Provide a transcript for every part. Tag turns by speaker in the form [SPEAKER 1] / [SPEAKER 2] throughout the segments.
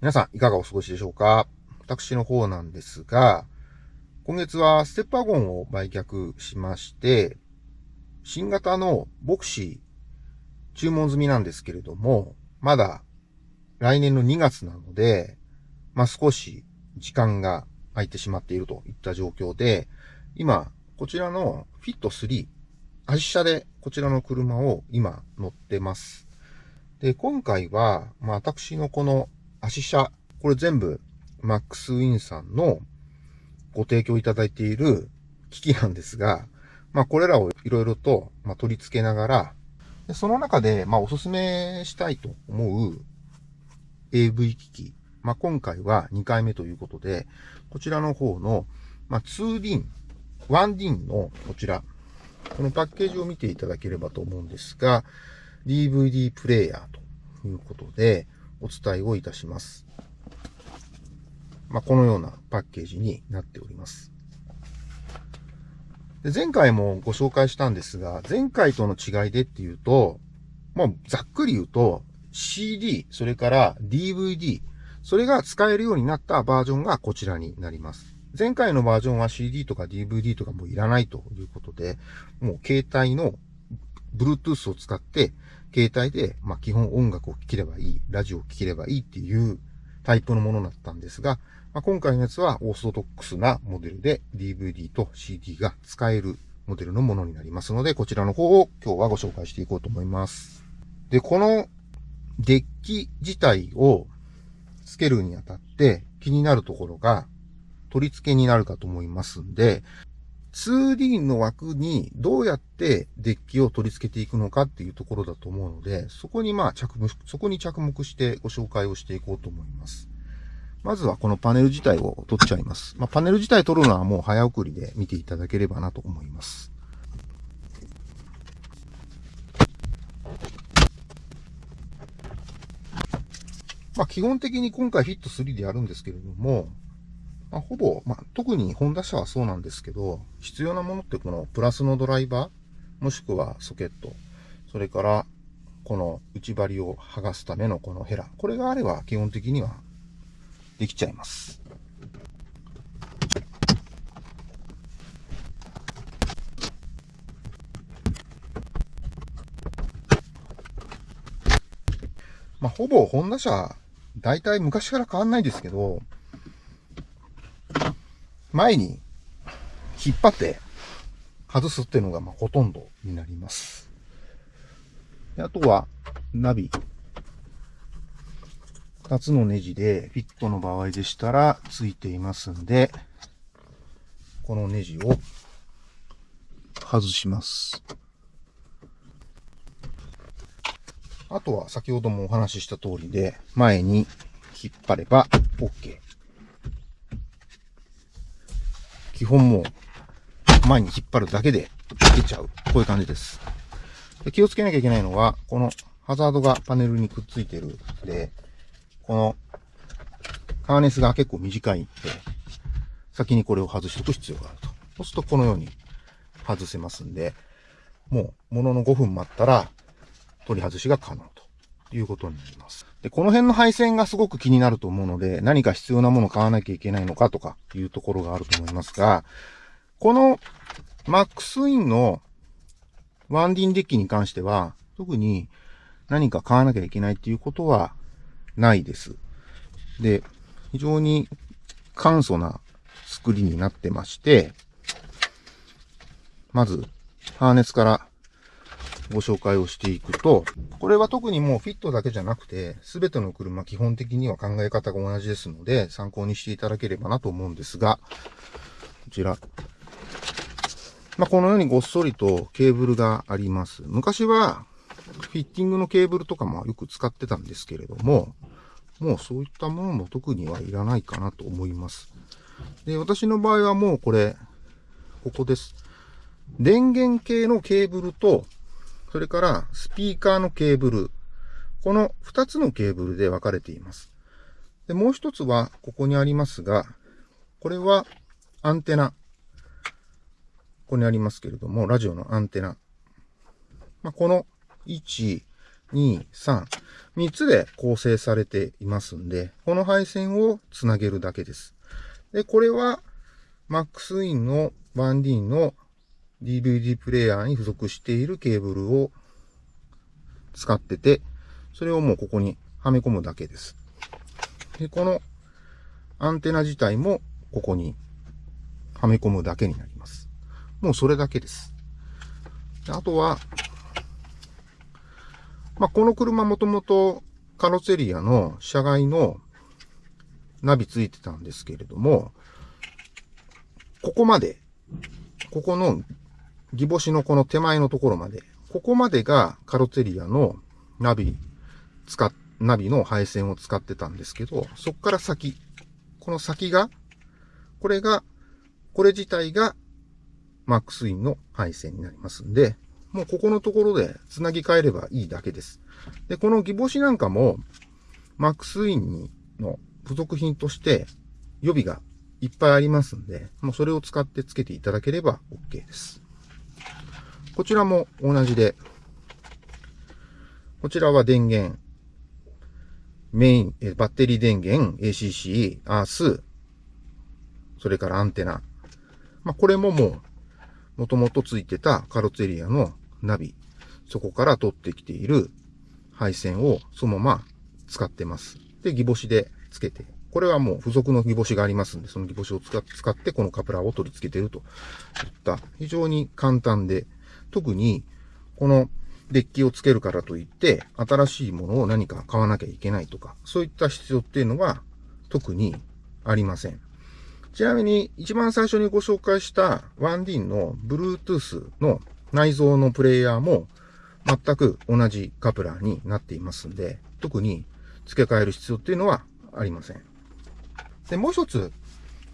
[SPEAKER 1] 皆さん、いかがお過ごしでしょうか？私の方なんですが、今月はステップワゴンを売却しまして、新型のボクシー注文済みなんですけれども、まだ来年の2月なので、まあ、少し時間が空いてしまっているといった状況で、今、こちらのフィット3、足車でこちらの車を今乗ってます。で、今回は、まあ、私のこの足車、これ全部、マックスウィンさんのご提供いただいている機器なんですが、まあ、これらをいろいろと、ま取り付けながら、でその中で、まあ、おすすめしたいと思う AV 機器。まあ、今回は2回目ということで、こちらの方の、まあ、2DIN、1DIN のこちら、このパッケージを見ていただければと思うんですが、DVD プレイヤーということで、お伝えをいたします。まあ、このようなパッケージになっております。で前回もご紹介したんですが、前回との違いでっていうと、まあ、ざっくり言うと、CD、それから DVD、それが使えるようになったバージョンがこちらになります。前回のバージョンは CD とか DVD とかもういらないということで、もう携帯の Bluetooth を使って携帯で、まあ、基本音楽を聴ければいい、ラジオを聴ければいいっていうタイプのものだったんですが、まあ、今回のやつはオーソドックスなモデルで DVD と CD が使えるモデルのものになりますので、こちらの方を今日はご紹介していこうと思います。で、このデッキ自体を付けるにあたって気になるところが取り付けになるかと思いますんで、2D の枠にどうやってデッキを取り付けていくのかっていうところだと思うので、そこにまあ着目、そこに着目してご紹介をしていこうと思います。まずはこのパネル自体を取っちゃいます。まあ、パネル自体取るのはもう早送りで見ていただければなと思います。まあ、基本的に今回フィット3でやるんですけれども、まあ、ほぼ、まあ、特にホンダ車はそうなんですけど、必要なものってこのプラスのドライバー、もしくはソケット、それからこの内張りを剥がすためのこのヘラ、これがあれば基本的にはできちゃいます。まあ、ほぼホンダ車、大体昔から変わんないですけど、前に引っ張って外すっていうのがまあほとんどになります。あとは、ナビ。二つのネジでフィットの場合でしたらついていますんで、このネジを外します。あとは先ほどもお話しした通りで、前に引っ張れば OK。基本もう前に引っ張るだけで出ちゃう。こういう感じです。で気をつけなきゃいけないのは、このハザードがパネルにくっついてるんで、このハーネスが結構短いんで、先にこれを外しておく必要があると。そうするとこのように外せますんで、もう、ものの5分待ったら、取り外しが可能ということになります。で、この辺の配線がすごく気になると思うので、何か必要なものを買わなきゃいけないのかとかいうところがあると思いますが、このマックスウィンのワンディンデッキに関しては、特に何か買わなきゃいけないっていうことはないです。で、非常に簡素な作りになってまして、まず、ハーネスからご紹介をしていくと、これは特にもうフィットだけじゃなくて、すべての車基本的には考え方が同じですので、参考にしていただければなと思うんですが、こちら。まあ、このようにごっそりとケーブルがあります。昔は、フィッティングのケーブルとかもよく使ってたんですけれども、もうそういったものも特にはいらないかなと思います。で、私の場合はもうこれ、ここです。電源系のケーブルと、それからスピーカーのケーブル。この2つのケーブルで分かれています。で、もう一つはここにありますが、これはアンテナ。ここにありますけれども、ラジオのアンテナ。まあ、この1、2、3。3つで構成されていますんで、この配線をつなげるだけです。で、これは MaxIn の 1D の DVD プレイヤーに付属しているケーブルを使ってて、それをもうここにはめ込むだけです。で、このアンテナ自体もここにはめ込むだけになります。もうそれだけです。であとは、まあ、この車もともとカロセリアの車外のナビついてたんですけれども、ここまで、ここのギボシのこの手前のところまで、ここまでがカロテリアのナビ、使っ、ナビの配線を使ってたんですけど、そこから先、この先が、これが、これ自体がマックスインの配線になりますんで、もうここのところで繋ぎ替えればいいだけです。で、このギボシなんかも、マックスインにの付属品として予備がいっぱいありますんで、もうそれを使って付けていただければ OK です。こちらも同じで、こちらは電源、メイン、えバッテリー電源、ACC、アース、それからアンテナ。まあ、これももう、もともとついてたカロツェリアのナビ、そこから取ってきている配線をそのまま使ってます。で、ギボシでつけて。これはもう付属のギボシがありますんで、そのギボシを使ってこのカプラーを取り付けてるといった非常に簡単で特に、このデッキをつけるからといって、新しいものを何か買わなきゃいけないとか、そういった必要っていうのは特にありません。ちなみに、一番最初にご紹介した 1D の Bluetooth の内蔵のプレイヤーも全く同じカプラーになっていますんで、特に付け替える必要っていうのはありません。で、もう一つ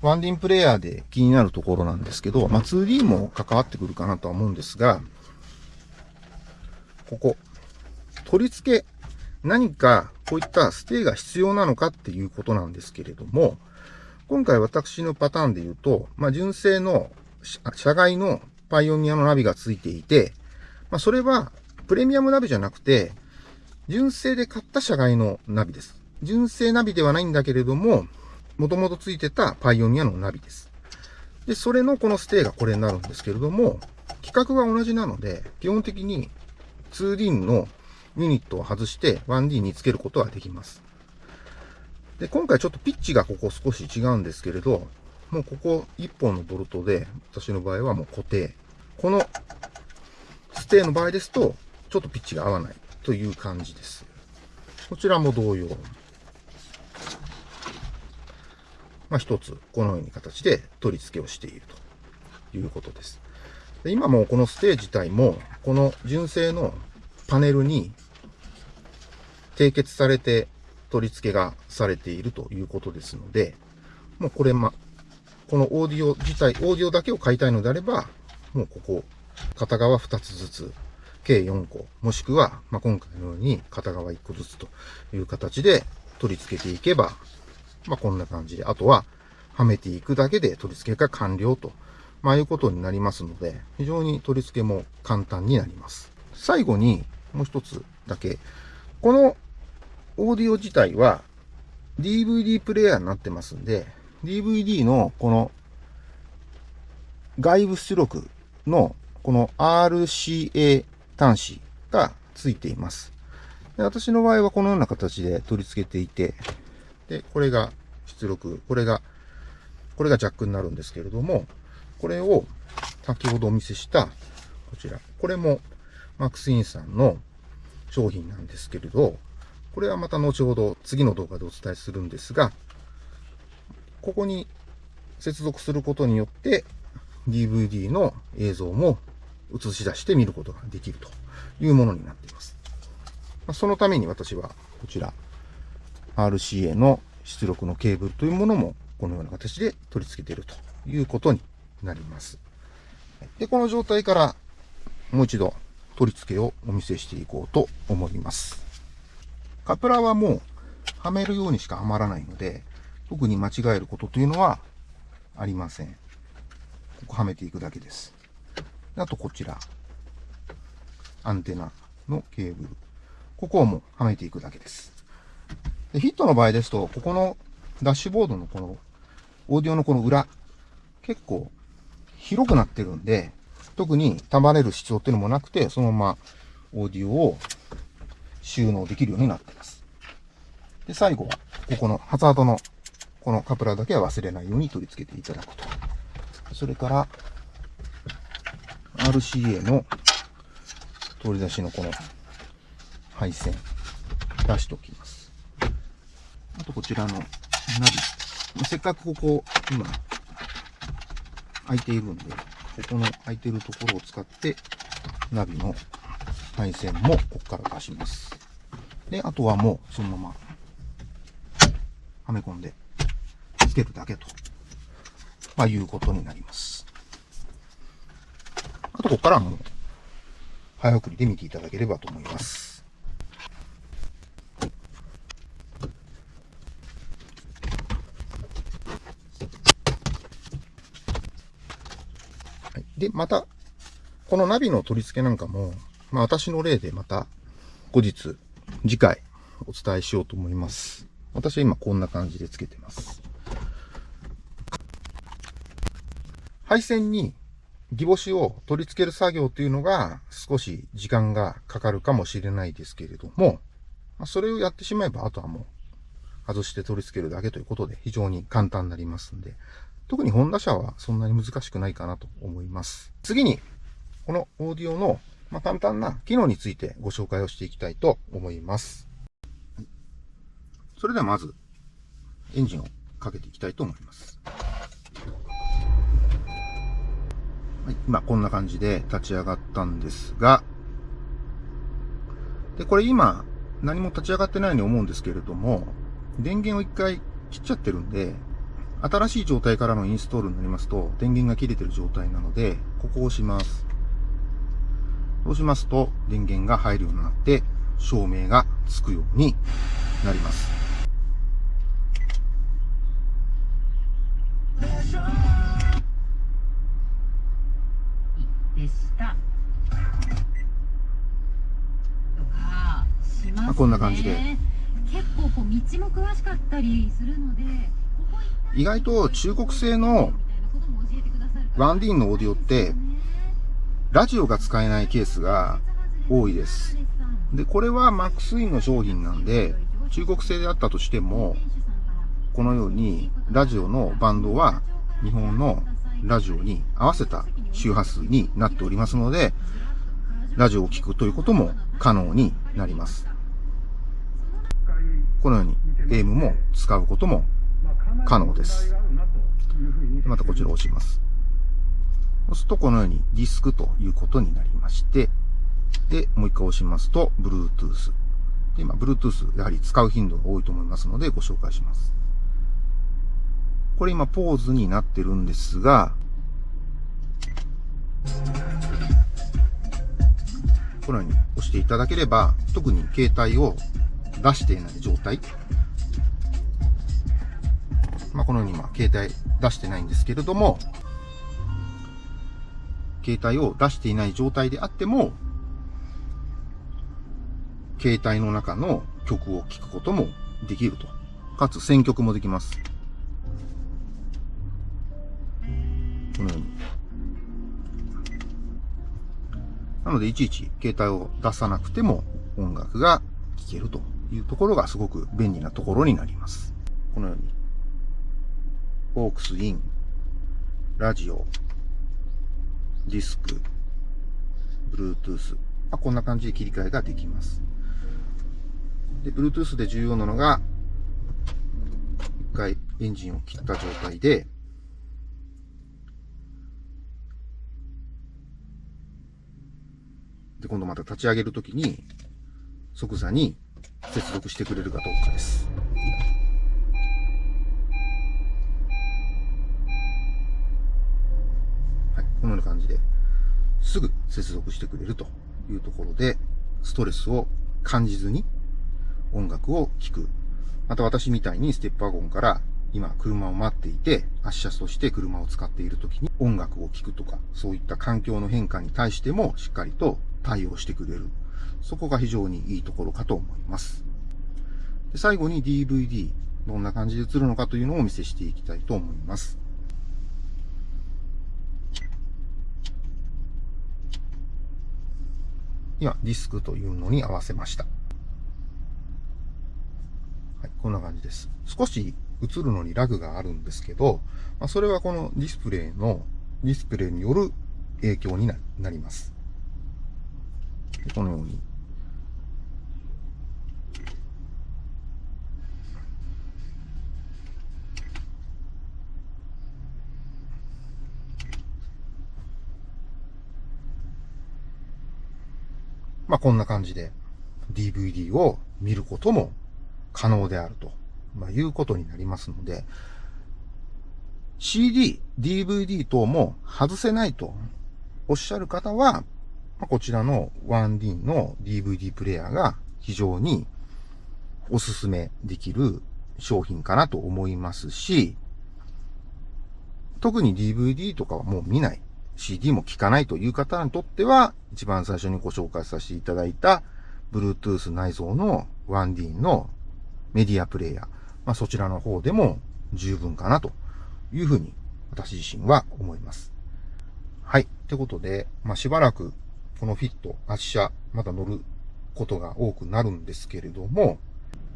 [SPEAKER 1] ワンディンプレイヤーで気になるところなんですけど、まあ、2D も関わってくるかなとは思うんですが、ここ、取り付け、何かこういったステイが必要なのかっていうことなんですけれども、今回私のパターンで言うと、まあ、純正の車外のパイオニアのナビが付いていて、まあ、それはプレミアムナビじゃなくて、純正で買った車外のナビです。純正ナビではないんだけれども、もともとついてたパイオニアのナビです。で、それのこのステイがこれになるんですけれども、規格が同じなので、基本的に 2D のユニットを外して 1D につけることはできます。で、今回ちょっとピッチがここ少し違うんですけれど、もうここ1本のボルトで、私の場合はもう固定。このステイの場合ですと、ちょっとピッチが合わないという感じです。こちらも同様。まあ、一つ、このように形で取り付けをしているということです。で今もこのステージ自体も、この純正のパネルに締結されて取り付けがされているということですので、もうこれま、このオーディオ自体、オーディオだけを買いたいのであれば、もうここ、片側2つずつ、計4個、もしくは、まあ、今回のように片側1個ずつという形で取り付けていけば、まあ、こんな感じで、あとは、はめていくだけで取り付けが完了と、まあ、いうことになりますので、非常に取り付けも簡単になります。最後に、もう一つだけ、このオーディオ自体は DVD プレイヤーになってますんで、DVD のこの外部出力のこの RCA 端子がついています。で私の場合はこのような形で取り付けていて、で、これが出力、これが、これがジャックになるんですけれども、これを先ほどお見せしたこちら。これもマックスインさんの商品なんですけれど、これはまた後ほど次の動画でお伝えするんですが、ここに接続することによって DVD の映像も映し出して見ることができるというものになっています。そのために私はこちら RCA の出力のケーブルというものもこのような形で取り付けているということになります。で、この状態からもう一度取り付けをお見せしていこうと思います。カプラーはもうはめるようにしかはまらないので、特に間違えることというのはありません。ここはめていくだけです。あとこちら、アンテナのケーブル。ここをもうはめていくだけです。でヒットの場合ですと、ここのダッシュボードのこの、オーディオのこの裏、結構広くなってるんで、特に束ねる必要っていうのもなくて、そのままオーディオを収納できるようになっています。で、最後は、ここのハザードのこのカプラーだけは忘れないように取り付けていただくと。それから、RCA の取り出しのこの配線、出しておきます。あとこちらのナビ。せっかくここ、今、空いているんで、ここの空いているところを使って、ナビの配線もここから出します。で、あとはもうそのまま、はめ込んでつけるだけと、まあ、いうことになります。あと、ここからはもう、早送りで見ていただければと思います。はい、で、また、このナビの取り付けなんかも、まあ私の例でまた後日、次回お伝えしようと思います。私は今こんな感じでつけてます。配線にギボシを取り付ける作業というのが少し時間がかかるかもしれないですけれども、それをやってしまえばあとはもう外して取り付けるだけということで非常に簡単になりますんで、特にホンダ車はそんなに難しくないかなと思います。次に、このオーディオのま簡単な機能についてご紹介をしていきたいと思います。それではまず、エンジンをかけていきたいと思います。はい、今こんな感じで立ち上がったんですが、で、これ今何も立ち上がってないように思うんですけれども、電源を一回切っちゃってるんで、新しい状態からのインストールになりますと、電源が切れてる状態なので、ここを押します。そうしますと、電源が入るようになって、照明がつくようになります。まあ、こんな感じで。結構こう道も詳しかったりするので、意外と中国製の 1D のオーディオって、ラジオが使えないケースが多いです。で、これはマックスインの商品なんで、中国製であったとしても、このようにラジオのバンドは日本のラジオに合わせた周波数になっておりますので、ラジオを聴くということも可能になります。このように AM も使うことも可能です。またこちらを押します。そうすとこのようにディスクということになりまして、で、もう一回押しますと、Bluetooth。で、今、Bluetooth、やはり使う頻度が多いと思いますので、ご紹介します。これ今、ポーズになってるんですが、このように押していただければ、特に携帯を出していない状態。まあ、このように今、携帯出してないんですけれども、携帯を出していない状態であっても、携帯の中の曲を聴くこともできると。かつ選曲もできます。このように。なので、いちいち携帯を出さなくても音楽が聴けるというところがすごく便利なところになります。このように、オークスイン、ラジオ、ディスク、Bluetooth、こんな感じで切り替えができます。で、Bluetooth で重要なのが、一回エンジンを切った状態で、で、今度また立ち上げるときに、即座に接続してくれるかどうかです。はい、このような感じで、すぐ接続してくれるというところで、ストレスを感じずに音楽を聴く。また私みたいにステップワゴンから今車を待っていて、発車として車を使っている時に音楽を聴くとか、そういった環境の変化に対してもしっかりと対応してくれる。そこが非常にいいところかと思います。で最後に DVD、どんな感じで映るのかというのをお見せしていきたいと思います。今、ディスクというのに合わせました。はい、こんな感じです。少し映るのにラグがあるんですけど、まあ、それはこのディスプレイの、ディスプレイによる影響になります。このように。まあ、こんな感じで DVD を見ることも可能であると、まあ、いうことになりますので、CD、DVD 等も外せないとおっしゃる方は、まこちらの 1D の DVD プレイヤーが非常におすすめできる商品かなと思いますし、特に DVD とかはもう見ない、CD も聴かないという方にとっては、一番最初にご紹介させていただいた Bluetooth 内蔵の 1D のメディアプレイヤー、まあ、そちらの方でも十分かなというふうに私自身は思います。はい。ってことで、まあ、しばらくこのフィット、圧車、また乗ることが多くなるんですけれども、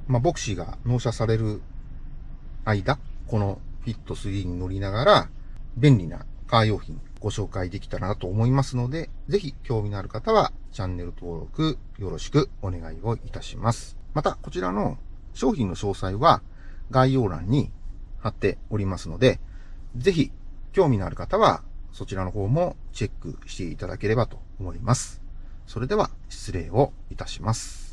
[SPEAKER 1] まあ、ボクシーが納車される間、このフィット3に乗りながら、便利なカー用品ご紹介できたらなと思いますので、ぜひ興味のある方はチャンネル登録よろしくお願いをいたします。また、こちらの商品の詳細は概要欄に貼っておりますので、ぜひ興味のある方はそちらの方もチェックしていただければと思います。それでは失礼をいたします。